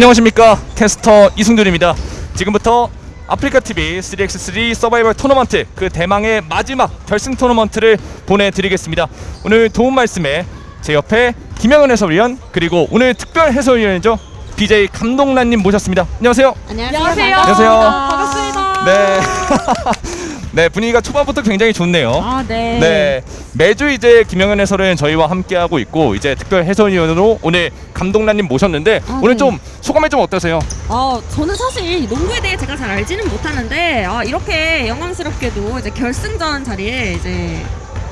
안녕하십니까 캐스터 이승준입니다. 지금부터 아프리카 TV 3x3 서바이벌 토너먼트 그 대망의 마지막 결승 토너먼트를 보내드리겠습니다. 오늘 도움 말씀에 제 옆에 김영은 해설위원 그리고 오늘 특별 해설위원이죠 BJ 감독란님 모셨습니다. 안녕하세요. 안녕하세요. 안녕하세요. 반갑습니다. 네. 네 분위기가 초반부터 굉장히 좋네요. 아, 네. 네 매주 이제 김영현 해설은 저희와 함께 하고 있고 이제 특별 해설위원으로 오늘 감독란님 모셨는데 아, 오늘 네. 좀 소감이 좀 어떠세요? 어, 저는 사실 농구에 대해 제가 잘 알지는 못하는데 아, 이렇게 영광스럽게도 이제 결승전 자리에 이제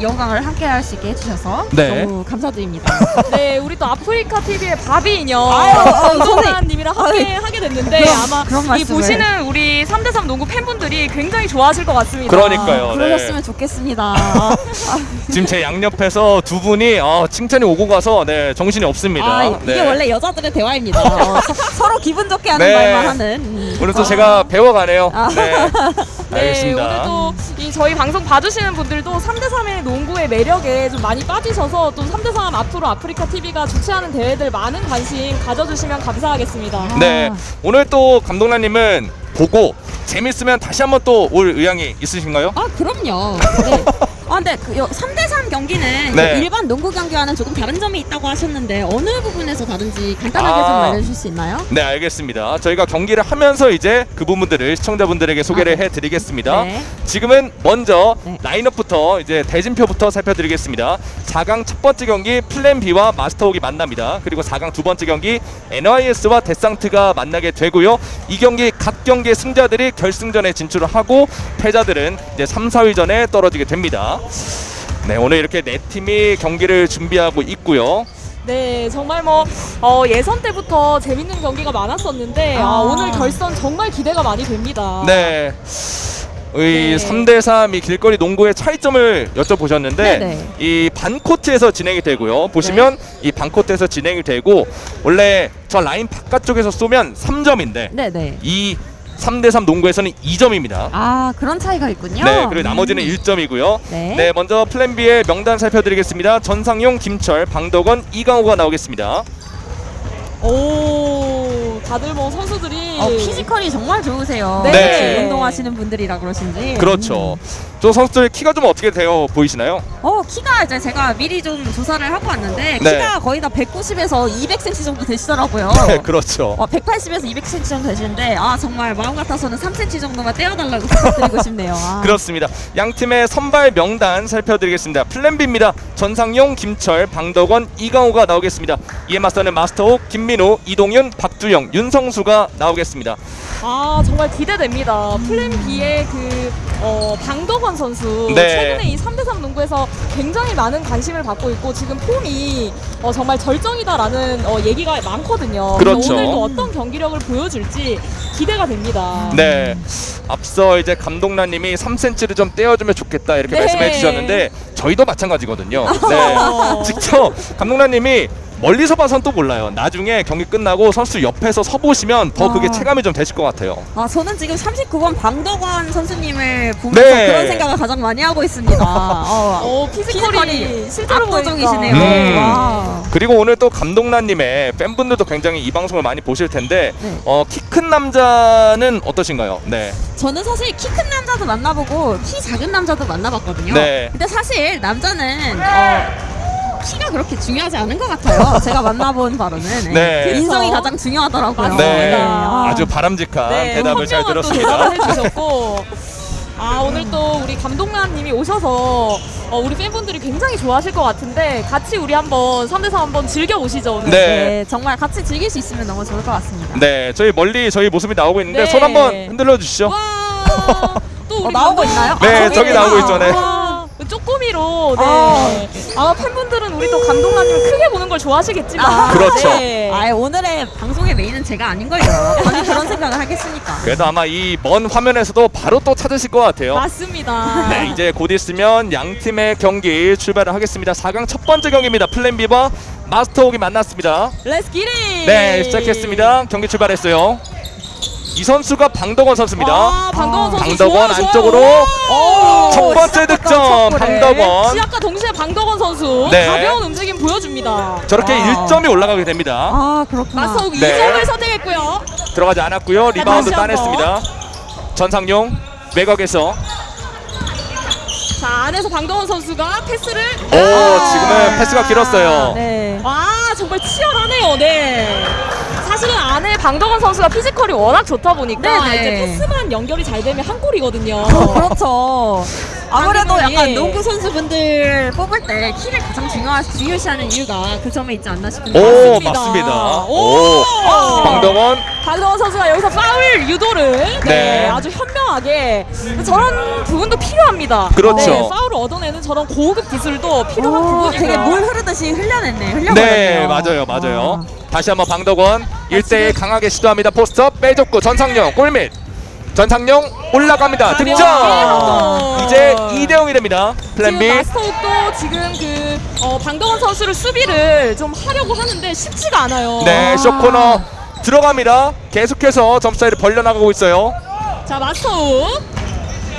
영광을 함께 할 수 있게 해주셔서 네. 너무 감사드립니다. 네, 우리 또 아프리카 TV의 바비 인형 아유, 정동환님이랑 함께 아유. 하게 됐는데 그럼, 아마 그런 이. 보시는 우리 3대3 농구 팬분들이 굉장히 좋아하실 것 같습니다. 그러니까요. 네. 그러셨으면 좋겠습니다. 지금 제 양옆에서 두 분이 어, 칭찬이 오고 가서 네, 정신이 없습니다. 아, 이게 네. 원래 여자들의 대화입니다. 어, 서, 서로 기분 좋게 하는 네. 말만 하는. 음. 오늘 또 제가 배워가네요. 아. 네. 네, 알겠습니다. 오늘도 이 저희 방송 봐주시는 분들도 3대3의 농구의 매력에 좀 많이 빠지셔서 또 3대3 앞으로 아프리카 TV가 주최하는 대회들 많은 관심 가져주시면 감사하겠습니다. 네. 오늘 또 감독란님은 보고 재밌으면 다시 한번 또 올 의향이 있으신가요? 아 그럼요. 네. 아 근데 그 3대3 경기는 네. 그 일반 농구 경기와는 조금 다른 점이 있다고 하셨는데 어느 부분에서 다른지 간단하게 아. 좀 알려주실 수 있나요? 네, 알겠습니다. 저희가 경기를 하면서 이제 그 부분들을 시청자분들에게 소개를 아, 네. 해드리겠습니다. 네. 지금은 먼저 네. 라인업부터 이제 대진표부터 살펴드리겠습니다. 4강 첫 번째 경기 플랜 B와 마스터옥이 만납니다. 그리고 4강 두 번째 경기 NYS와 데상트가 만나게 되고요. 이 경기 각 경기의 승자들이 결승전에 진출을 하고 패자들은 이제 3, 4위전에 떨어지게 됩니다. 네, 오늘 이렇게 네 팀이 경기를 준비하고 있고요. 네, 정말 뭐 어, 예선 때부터 재밌는 경기가 많았었는데 아, 아. 오늘 결선 정말 기대가 많이 됩니다. 네. 이 네. 3대3 이 길거리 농구의 차이점을 여쭤보셨는데 네네. 이 반코트에서 진행이 되고요. 보시면 이 반코트에서 진행이 되고 원래 저 라인 바깥쪽에서 쏘면 3점인데 네네. 이 3대3 농구에서는 2점입니다. 아 그런 차이가 있군요. 네, 그리고 나머지는 음. 1점이고요. 네. 네, 먼저 플랜 B의 명단 살펴드리겠습니다. 전상용, 김철, 방덕원, 이강호가 나오겠습니다. 오, 다들 뭐 선수들이 어, 피지컬이 정말 좋으세요. 네. 네. 운동하시는 분들이라 그러신지. 그렇죠. 음. 저 선수들 키가 좀 어떻게 되어 보이시나요? 어 키가 이제 제가 미리 좀 조사를 하고 왔는데 네. 키가 거의 다 190에서 200cm 정도 되시더라고요. 네, 그렇죠. 어, 180에서 200cm 정도 되시는데 아 정말 마음 같아서는 3cm 정도만 떼어달라고 부탁드리고 싶네요. 아. 그렇습니다. 양 팀의 선발 명단 살펴드리겠습니다. 플랜 B입니다. 전상용, 김철, 방덕원, 이강호가 나오겠습니다. 이에 맞서는 마스터옥, 김민호, 이동윤, 박주영, 윤성수가 나오겠습니다. 아 정말 기대됩니다. 플랜 B의 그 어, 방덕원 선수 네. 최근에 이 3대3 농구에서 굉장히 많은 관심을 받고 있고 지금 폼이 어, 정말 절정이다라는 어, 얘기가 많거든요. 그렇죠. 오늘도 어떤 경기력을 보여줄지 기대가 됩니다. 네. 앞서 이제 감독란님이 3cm를 좀 떼어주면 좋겠다 이렇게 네. 말씀해 주셨는데 저희도 마찬가지거든요. 네. 어. 직접 감독란님이 멀리서 봐선 또 몰라요. 나중에 경기 끝나고 선수 옆에서 서 보시면 더 그게 아. 체감이 좀 되실 것 같아요. 아 저는 지금 39번 방덕원 선수님을 보면서 네. 그런 생각을 가장 많이 하고 있습니다. 어, 어, 피지컬이 피지컬이 실제로 압도적이시네요. 보니까. 음. 와. 그리고 오늘 또 감독란님의 팬분들도 굉장히 이 방송을 많이 보실 텐데 네. 어, 키큰 남자는 어떠신가요? 네. 저는 사실 키 큰 남자도 만나보고 키 작은 남자도 만나봤거든요. 네. 근데 사실 남자는 어, 키가 그렇게 중요하지 않은 것 같아요. 제가 만나본 바로는 네. 그 인성이 가장 중요하더라고요. 네. 아. 아주 바람직한 네, 대답을 잘 들었습니다. 대답을 해주셨고 아 오늘 또 우리 감독란님이 오셔서 어, 우리 팬분들이 굉장히 좋아하실 것 같은데 같이 우리 한번 3대3 한번 즐겨 보시죠 오늘. 네. 네, 정말 같이 즐길 수 있으면 너무 좋을 것 같습니다. 네, 저희 멀리 저희 모습이 나오고 있는데 네. 손 한번 흔들어 주시죠. 와. 또 우리 어, 나오고 감독- 있나요? 네, 아, 저기. 나오고 있죠, 네. 아, 쪼꼬미로 네. 아. 아마 팬분들은 우리 또 감독란님을 크게 보는 걸 좋아하시겠지만 아, 그렇죠. 네. 아, 오늘의 방송의 메인은 제가 아닌걸요. 감히 그런 생각을 하겠습니까? 그래도 아마 이 먼 화면에서도 바로 또 찾으실 것 같아요. 맞습니다. 네, 이제 곧 있으면 양 팀의 경기 출발을 하겠습니다. 4강 첫 번째 경기입니다. 플랜 B와 마스터욱이 만났습니다. Let's get it. 네, 시작했습니다. 경기 출발했어요. 이 선수가 방덕원 선수입니다. 아, 방덕원 선수 방덕원 좋아요, 안쪽으로 좋아요. 첫 번째 득점. 방덕원 시작과 동시에 방덕원 선수 네. 가벼운 움직임 보여줍니다. 저렇게 wow. 1점이 올라가게 됩니다. 아 그렇구나. 마스터욱 네. 2점을 선택했고요. 들어가지 않았고요. 리바운드. 따냈습니다. 전상용 외곽에서 자 안에서 방덕원 선수가 패스를 오 지금은 패스가 길었어요. 네. 와 정말 치열하네요. 네. 사실은 안에 방덕원 선수가 피지컬이 워낙 좋다 보니까 네네. 이제 패스만 연결이 잘 되면 한 골이거든요. 어, 그렇죠. 아무래도 약간 예. 농구 선수분들 뽑을 때 키를 가장 중요하, 중요시하는 이유가 그 점에 있지 않나 싶은데. 오 맞습니다. 맞습니다. 오. 오 방덕원 방덕원 선수가 여기서 파울 유도를 네, 네. 아주 현명하게 저런 부분도 필요합니다. 그렇죠. 네, 파울을 얻어내는 저런 고급 기술도 필요한 오, 부분이고요. 되게 물 흐르듯이 흘려냈네. 흘려버렸네요. 네 맞아요 맞아요. 다시 한번 방덕원 1대1 강하게 시도합니다. 포스트 빼줬고 전상용 골밑 전상용 올라갑니다. 가벼운 득점 득점. 이제 2대 0이 됩니다. 플랜 B 마스터욱도 지금 그 어, 방덕원 선수를 수비를 좀 하려고 하는데 쉽지가 않아요. 네 아. short corner 들어갑니다. 계속해서 점수 차이를 벌려나가고 있어요. 자 마스터욱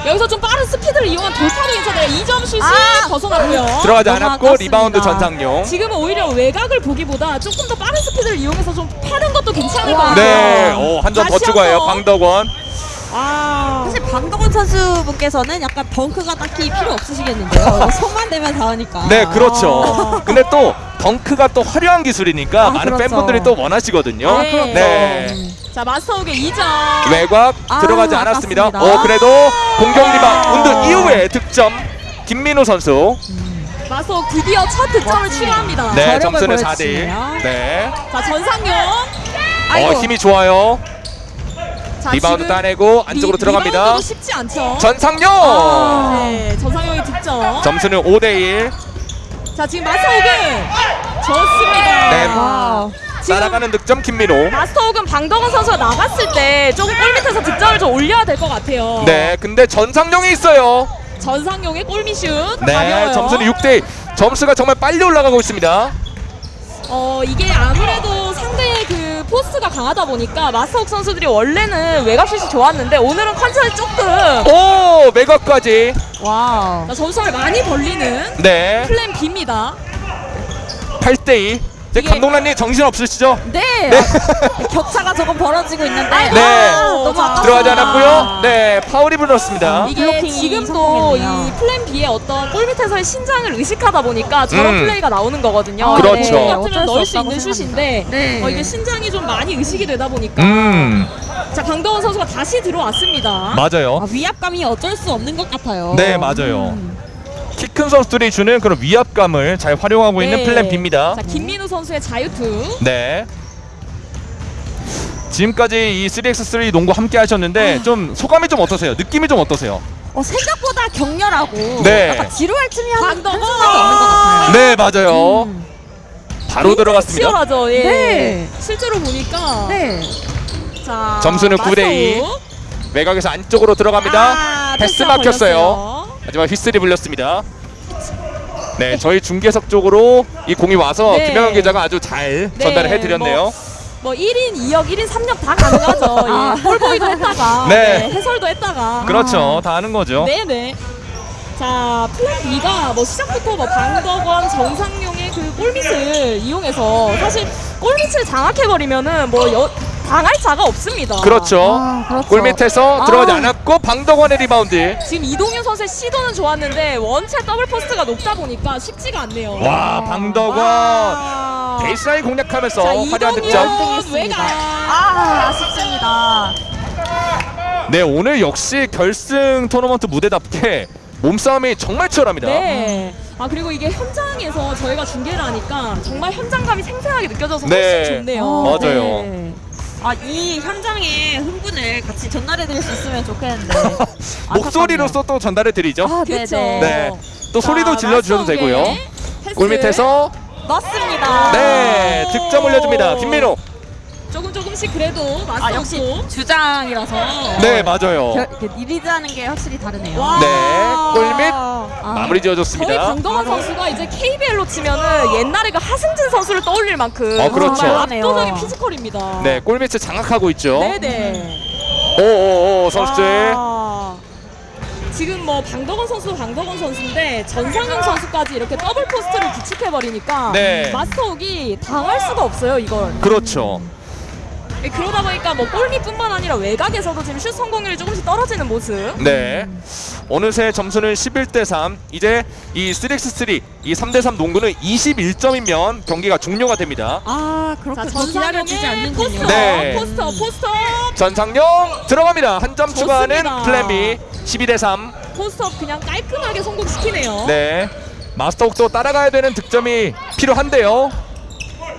여기서 좀 빠른 스피드를 이용한 돌파도 괜찮아요. 2점 슛이 아. 벗어났고요. 들어가지 너무 않았고 아깝습니다. 리바운드 전상용. 지금은 오히려 외곽을 보기보다 조금 더 빠른 스피드를 이용해서 좀 파는 것도 괜찮을 것 와. 같아요. 네, 오, 한점 더 다시 추가해요. 한번. 방덕원. 아. 사실 방덕원 선수분께서는 약간 덩크가 딱히 필요 없으시겠는데요. 손만 대면 다 하니까. 네, 그렇죠. 근데 또 덩크가 또 화려한 기술이니까 아, 많은 그렇죠. 팬분들이 또 원하시거든요. 아, 그렇죠. 네. 자 마스터욱의 2점. 외곽 아, 들어가지 않았습니다. 아깝습니다. 오, 그래도 공격 리바운드 이후에 득점. 김민우 선수. 마스터욱 드디어 첫 득점을. 취합니다. 네, 점수는 4대1. 보여주시네요. 네. 자 전상용. 어, 힘이 좋아요. 자, 리바운드 따내고 안쪽으로 리- 들어갑니다. 쉽지 않죠. 전상용. 네, 전상용의 득점. 점수는 5대1. 자 지금 마스터욱은 좋습니다. 네. 와. 날아가는 득점 김민우. 마스터욱은 방덕원 선수가 나갔을 때 조금 골 밑에서 득점을 좀 올려야 될 것 같아요. 네, 근데 전상용이 있어요. 전상용의 골밑 슛 네, 가벼워요. 점수는 6대1. 점수가 정말 빨리 올라가고 있습니다. 어 이게 아무래도 상대의 그 포스트가 강하다 보니까 마스터욱 선수들이 원래는 외곽슛이 좋았는데 오늘은 컨디션이 조금 오. wow. 자, 점수를 많이 벌리는 네, 플랜 B입니다. 8대2. 이제 이게- 감독관님 정신 없으시죠? 네. 격차가 조금 벌어지고 있는데. 네. 아, 너무 자, 아깝습니다. 들어가지 않았고요. 네, 파울이 불었습니다. 이게 블로킹이 지금도. 이 플랜 B의 어떤 골 밑에서의 신장을 의식하다 보니까 저런 음. 플레이가 나오는 거거든요. 아, 그렇죠. 네, 어쩔 같으면 수 넣을 수 있는. 슛인데 네. 어, 이게 신장이 좀 많이 의식이 되다 보니까 음, 자 강동원 선수가 다시 들어왔습니다. 맞아요. 아, 위압감이 어쩔 수 없는 것 같아요. 네, 맞아요. 음. 키 큰 선수들이 주는 그런 위압감을 잘 활용하고 있는 네. 플랜 B입니다. 자 김민우 선수의 자유투. 네. 지금까지 이 3x3 농구 함께 하셨는데 좀 소감이 좀 어떠세요? 느낌이 좀 어떠세요? 어, 생각보다 격렬하고 네. 약간 지루할 틈이 한, 방덕원! 한순간도 없는 것 같아요. 네, 맞아요. 음. 바로 들어갔습니다. 치열하죠. 예. 네. 실제로 보니까 네. 자 점수는 9 대 2. 마스터욱. 외곽에서 안쪽으로 들어갑니다. 아, 패스 막혔어요. 걸렸어요. 하지만 휘슬이 불렸습니다. 네, 저희 중계석 쪽으로 이 공이 와서 네. 김영현 기자가 아주 잘 네, 전달을 해드렸네요. 뭐 1인 2역, 1인 3역 다 가능하죠. 아. 예. 볼보이도 했다가 네. 네, 해설도 했다가 그렇죠, 다 아는 거죠. 네네. 자 플랜 B가 뭐 시작부터 뭐 방덕원, 전상용의 그 골밑을 이용해서 사실 골밑을 장악해버리면은 뭐 여, 당할 자가 없습니다. 그렇죠. 아, 그렇죠. 골 밑에서 아. 들어가지 않았고 방덕원의 리바운드. 지금 이동현 선수의 시도는 좋았는데 원체 더블 포스트가 높다 보니까 쉽지가 않네요. 와, 방덕원 와. 베이스라인 공략하면서 자 화려한 득점. 외곽. 아, 아쉽습니다. 네, 오늘 역시 결승 토너먼트 무대답게 몸싸움이 정말 치열합니다. 네. 아 그리고 이게 현장에서 저희가 중계를 하니까 정말 현장감이 생생하게 느껴져서 네. 훨씬 좋네요. 어, 맞아요. 네. 아, 이 현장의 흥분을 같이 전달해 드릴 수 있으면 좋겠는데. 목소리로서 또 전달해 드리죠. 아, 그렇죠. 네. 또 소리도 자, 질러 주셔도 마스터의 되고요. 패스. 골 밑에서 넣습니다. 네, 득점 올려줍니다. 김민호. 조금 조금씩 그래도 마스터 아, 역시 주장이라서. 네, 맞아요. 결, 그 release하는 게 확실히 다르네요. 와. 네, 골밑 아, 마무리 저희 지어줬습니다. 방덕원 바로. 선수가 이제 KBL로 치면은 옛날에 그 하승진 선수를 떠올릴 만큼 어, 그렇죠. 압도적인 physical입니다. 네, 골밑을 장악하고 있죠. 네네. 오오오 선수들. 와. 지금 뭐 방덕원 선수 방덕원 선수인데 전상용 선수까지 이렇게 더블 포스트를 구축해 버리니까 네. 마스터욱이 당할 수가 없어요 이걸. 그렇죠. 예, 그러다 보니까 뭐 골밑뿐만 아니라 외곽에서도 지금 슛 성공률이 조금씩 떨어지는 모습. 네. 어느새 점수는 11대 3. 이제 이 3x3 이 3대 3 농구는 21점이면 경기가 종료가 됩니다. 아 그렇게 기다려주지 전상용의 않는군요. 포스트, 네. 포스트, 포스트, 전상용 들어갑니다. 한 점 추가하는 좋습니다. 플랜 B 12대 3. 포스트 그냥 깔끔하게 성공시키네요. 네. 마스터욱도 따라가야 되는 득점이 필요한데요.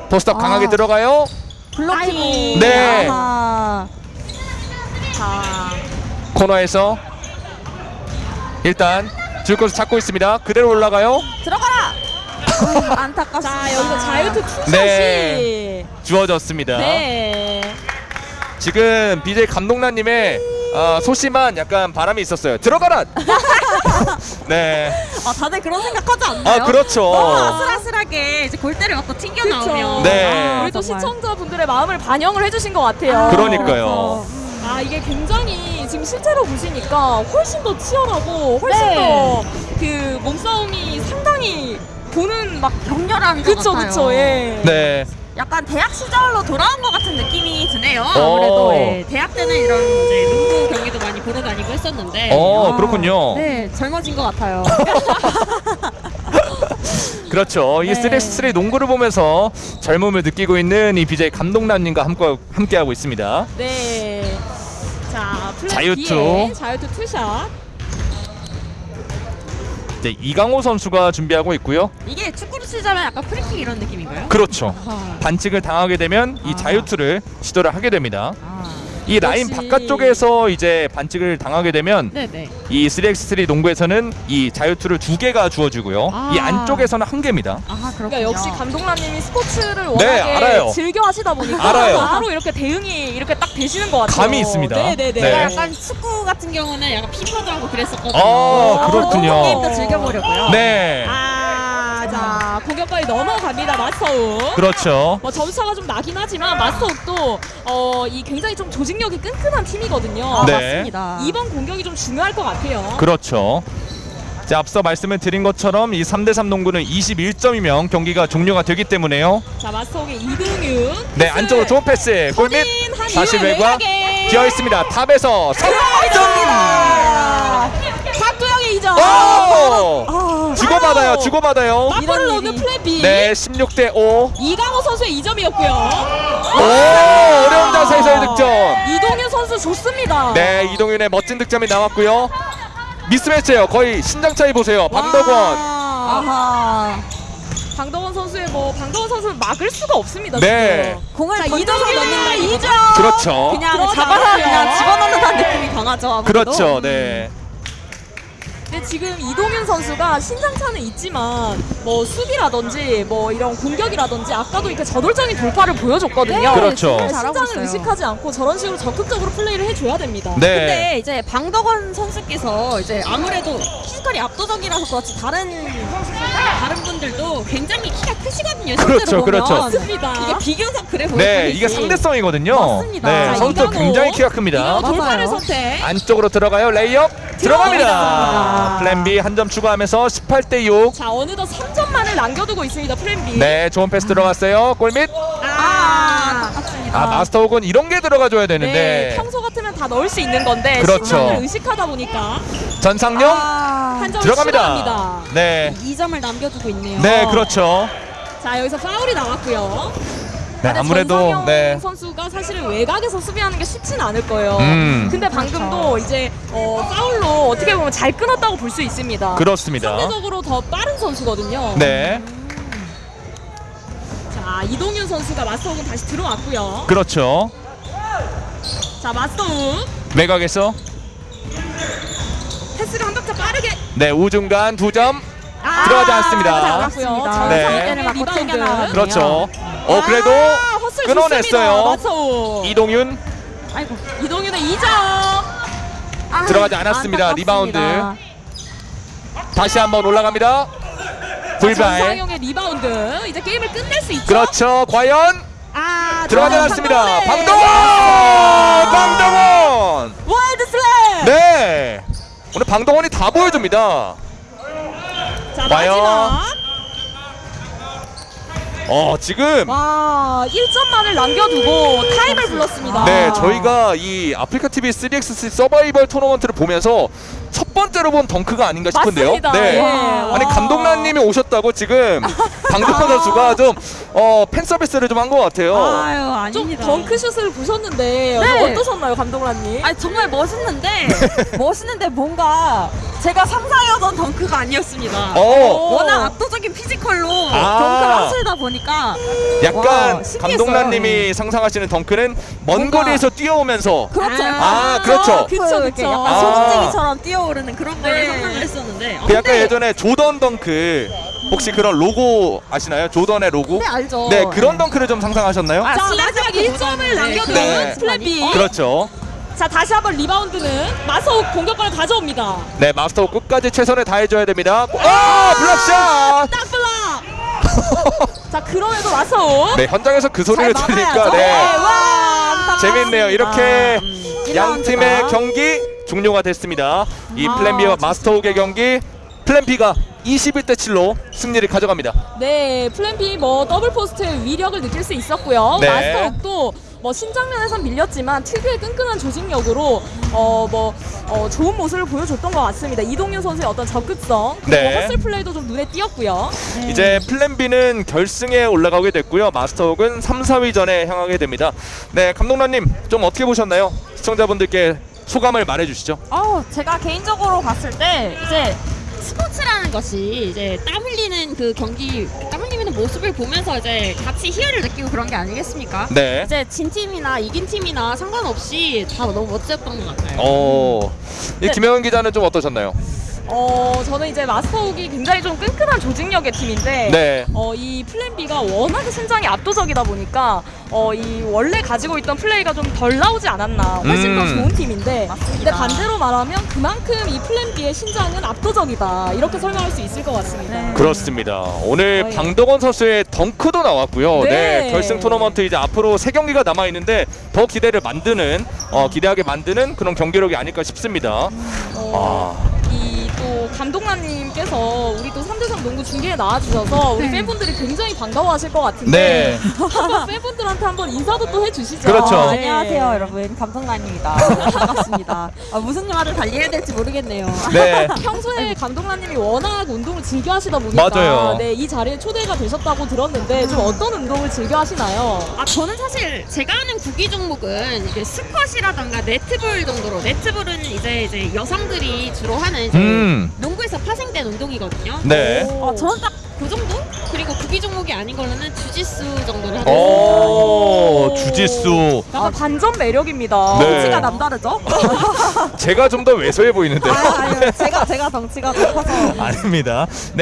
포스터 강하게 아. 들어가요. 블로킹이. 네. 아하. 자, 코너에서 일단 줄 곳을 찾고 있습니다. 그대로 올라가요. 들어가라. 음, 안타깝습니다. 자 여기서 자유투 투샷이 네. 주어졌습니다. 네. 지금 BJ 감독나님의 어, 소심한 약간 바람이 있었어요. 들어가라. 네. 아 다들 그런 생각하지 않나요? 아 그렇죠. 너무 아슬아슬하게 이제 골대를 맞고 튕겨 그쵸. 나오면. 네. 아, 우리 또 정말. 시청자분들의 마음을 반영을 해주신 것 같아요. 그러니까요. 아 이게 굉장히 지금 실제로 보시니까 훨씬 더 치열하고 훨씬 네. 더그 몸싸움이 상당히 보는 막 격렬한 것 그쵸 같아요. 그쵸 예. 네. 약간 대학 시절로 돌아온 것 같은 느낌이 드네요. 오. 아무래도 예, 대학 때는 이런 이제 농구 경기도 많이 보러 다니고 했었는데. 어, 그렇군요. 네, 젊어진 것 같아요. 그렇죠. 이 네. 3x3 농구를 보면서 젊음을 느끼고 있는 이 BJ 감독남님과 함께 함께 하고 있습니다. 네. 자 자유투. 자유투 투샷. 이제 이강호 선수가 준비하고 있고요. 이게 축구 로 치자면 약간 프리킥 이런 느낌인가요? 그렇죠. 아, 반칙을 당하게 되면 이 아. 자유투를 시도를 하게 됩니다. 아. 이 라인 역시. 바깥쪽에서 이제 반칙을 당하게 되면 네네. 이 3x3 농구에서는 이 자유투를 두 개가 주어지고요. 아. 이 안쪽에서는 한 개입니다. 아. 그러니까 역시 감독님이 스포츠를 워낙에 네. 즐겨 하시다 보니까 알아요. 바로 이렇게 대응이 이렇게 딱 되시는 것 같아요. 감이 있습니다. 네네네. 네. 제가 약간 축구 같은 경우는 약간 피파도 하고 그랬었거든요. 아, 그렇군요. 게임도 즐겨보려고요. 네. 아, 자 공격까지 넘어갑니다 마스터욱. 그렇죠. 뭐 점수차가 좀 나긴 하지만 마스터욱도 어, 이 굉장히 좀 조직력이 끈끈한 팀이거든요. 아, 네. 맞습니다. 이번 공격이 좀 중요할 것 같아요. 그렇죠. 자, 앞서 말씀을 드린 것처럼 이 3대3 농구는 21점이면 경기가 종료가 되기 때문에요. 자 마스터욱의 이동윤. 네. 안쪽으로 좋은 패스. 골밑 다시 외곽 외곽에. 비어 있습니다. top에서 석점. 아, 박두영의 이점. 오! 주고받아요. 주고받아요. 맞불을 이런 넣는 일이. 플랜 B. 네, 16대 5. 이강호 선수의 이점이었고요. 오! 어려운 자세에서의 득점. 이동윤 선수 좋습니다. 네, 이동윤의 멋진 득점이 나왔고요. 미스매치예요. 거의 신장 차이 보세요. 방덕원. 아하. 방덕원 선수의 뭐 방덕원 선수를 막을 수가 없습니다. 네. 지금. 공을 이동윤의 넣는다 이거죠. 이점. 그렇죠. 그냥. 잡아서 그냥 집어넣는다는 느낌이 강하죠. 아무래도. 그렇죠. 네. 지금 이동윤 선수가 신장차는 있지만 뭐 수비라든지 뭐 이런 공격이라든지 아까도 이렇게 저돌적인 돌파를 보여줬거든요. 그렇죠. 정말 잘하고 신장을. 의식하지 않고 저런 식으로 적극적으로 플레이를 해줘야 됩니다. 네. 근데 이제 방덕원 선수께서 이제 아무래도 physical이 압도적이라서 그렇지 다른 다른 분들도 굉장히 키가 크시거든요. 그렇죠. 그렇죠. 맞습니다. 이게 비교적 그래 보일 네. 이게 상대성이거든요. 맞습니다. 네, 이강호. 굉장히 키가 큽니다. 돌파를. 선택. 안쪽으로 들어가요. 레이업 들어갑니다. 들어갑니다. 플랜 B 한 점 추가하면서 18대 6. 자 어느덧 3 점만을 남겨두고 있습니다 플랜 B. 네, 좋은 패스 들어갔어요. 골밑. 아, 아깝습니다. 아, 마스터욱은 이런 게 들어가줘야 네, 되는데 평소 같으면 다 넣을 수 있는 건데 그렇죠. 신장을 의식하다 보니까 전상용 아, 한점 들어갑니다. 추가합니다. 네, 2점을 남겨두고 있네요. 네, 그렇죠. 자 여기서 파울이 나왔고요. 네, 아무래도 네, 선수가 사실은 외곽에서 수비하는 게 쉽진 않을 거예요. 음. 근데 방금도 이제 어, 파울로 어떻게 보면 잘 끊었다고 볼 수 있습니다. 그렇습니다. 상대적으로 더 빠른 선수거든요. 네, 자 이동윤 선수가 마스터욱은 다시 들어왔고요. 그렇죠. 자 마스터욱 외곽에서 패스를 한 박자 빠르게 네 우중간 두 점. 아, 들어가지 않습니다. 않았습니다. 네. 그렇죠. 어 그래도 아, 끊어냈어요. 이동윤 아이고. 이동윤의 2점. 아, 들어가지 않았습니다. 안타깝습니다. 리바운드. 다시 한번 올라갑니다. 불발. 전상영의 리바운드. 이제 게임을 끝낼 수 있죠. 그렇죠. 과연 아, 들어가지 않았습니다. 방덕원! 방덕원! wild slam. 네. 오늘 방덕원이 다 보여줍니다. 자 와요. 마지막 어 지금 와 1점만을 남겨두고 타임을 불렀습니다. 네 저희가 이 아프리카 TV 3x3 서바이벌 토너먼트를 보면서 첫 번째로 본 덩크가 아닌가 싶은데요. 맞습니다. 네. 예. 아니 와. 감독란님이 오셨다고 지금 방덕원 선수가 좀 어, 팬 서비스를 좀 한 것 같아요. 아유 좀 아닙니다. 덩크슛을 보셨는데 네. 어떠셨나요, 감독란님? 아니 정말 멋있는데 멋있는데 뭔가 제가 상상하던 덩크가 아니었습니다. 어 워낙 압도적인 피지컬로 아. 덩크를 하시다 보니까 약간 와. 감독란님이 상상하시는 덩크는 먼 뭔가- 거리에서 뛰어오면서 그렇죠. 아, 그렇죠. 그쵸, 이렇게 그쵸. 약간 아. 소금쟁이처럼 뛰어오르는 그런 거를 네. 상상을 했었는데 아, 그 약간 예전에 조던 덩크 혹시 그런 로고 아시나요? 조던의 로고? 네 알죠. 네 그런 덩크를 좀 상상하셨나요? 아, 마지막 1점을 보던데. 남겨둔 네. 플랜 B. 그렇죠. 자 다시 한번 리바운드는 마스터욱 공격권을 가져옵니다. 네 마스터 끝까지 최선을 다해줘야 됩니다. 아 block shot! 딱 블락. 자 그럼에도 마스터욱. 네 현장에서 그 소리를 잘 들으니까 막아야죠. 네와 재밌네요. 이렇게 음, 양 팀의. 경기 종료가 됐습니다. 이 아, 플랜 B와 마스터 욱의 경기 플랜 B가 21대 7로 승리를 가져갑니다. 네, 플랜 B 뭐 double post의 위력을 느낄 수 있었고요. 네. 마스터욱도 뭐 신장면에선 밀렸지만 특유의 끈끈한 조직력으로 어뭐 어, 좋은 모습을 보여줬던 것 같습니다. 이동윤 선수의 어떤 적극성, 네. hustle play도 좀 눈에 띄었고요. 이제 플랜 B는 결승에 올라가게 됐고요. 마스터욱은 3, 4위전에 향하게 됩니다. 네 감독님 좀 어떻게 보셨나요? 시청자분들께 소감을 말해주시죠. 어, 제가 개인적으로 봤을 때 이제 스포츠라는 것이 이제 땀 흘리는 그 경기 땀 흘리는 모습을 보면서 이제 같이 희열을 느끼고 그런 게 아니겠습니까? 네. 이제 진 팀이나 이긴 팀이나 상관없이 다 너무 멋졌던 것 같아요. 어, 이 네. 김영은 기자는 좀 어떠셨나요? 어, 저는 이제 마스터욱이 굉장히 좀 끈끈한 조직력의 팀인데 네. 어, 이 플랜 B가 워낙에 신장이 압도적이다 보니까 어, 이 원래 가지고 있던 플레이가 좀 덜 나오지 않았나 훨씬 더 음. 좋은 팀인데 맞습니다. 근데 반대로 말하면 그만큼 이 플랜 B의 신장은 압도적이다 이렇게 설명할 수 있을 것 같습니다. 네. 그렇습니다. 오늘 거의. 방덕원 선수의 덩크도 나왔고요. 네. 네. 결승 토너먼트 이제 앞으로 세 경기가 남아 있는데 더 기대를 만드는 어, 기대하게 만드는 그런 경기력이 아닐까 싶습니다. 어, 아, 감독관님께서 우리 또 3대3 농구 중계에 나와주셔서 우리 네. 팬분들이 굉장히 반가워하실 것 같은데 네. 한번 팬분들한테 한번 인사도 또 해주시죠. 그렇죠. 아, 네. 안녕하세요 여러분 감독관입니다. 반갑습니다. 아, 무슨 말을 달리 해야 될지 모르겠네요. 네. 평소에 감독관님이 워낙 운동을 즐겨 하시다 보니까 맞아요. 네, 이 자리에 초대가 되셨다고 들었는데 좀 어떤 운동을 즐겨 하시나요? 아 저는 사실 제가 하는 구기 종목은 이게 스쿼시라던가 네트볼 정도로 네트볼은 이제 이제 여성들이 주로 하는 이제 음. 농 구에서 파생된 운동이거든요. 네. 어, 저는 딱 그 정도? 그리고 구기 종목이 아닌 걸로는 주짓수 정도를 하고 오, 오. 주짓수. 약간 반전 매력입니다. 네. 덩치가 남다르죠? 제가 좀 더 왜소해 보이는데요. 아유, 아유, 제가 제가 덩치가 높아서 아닙니다. 네.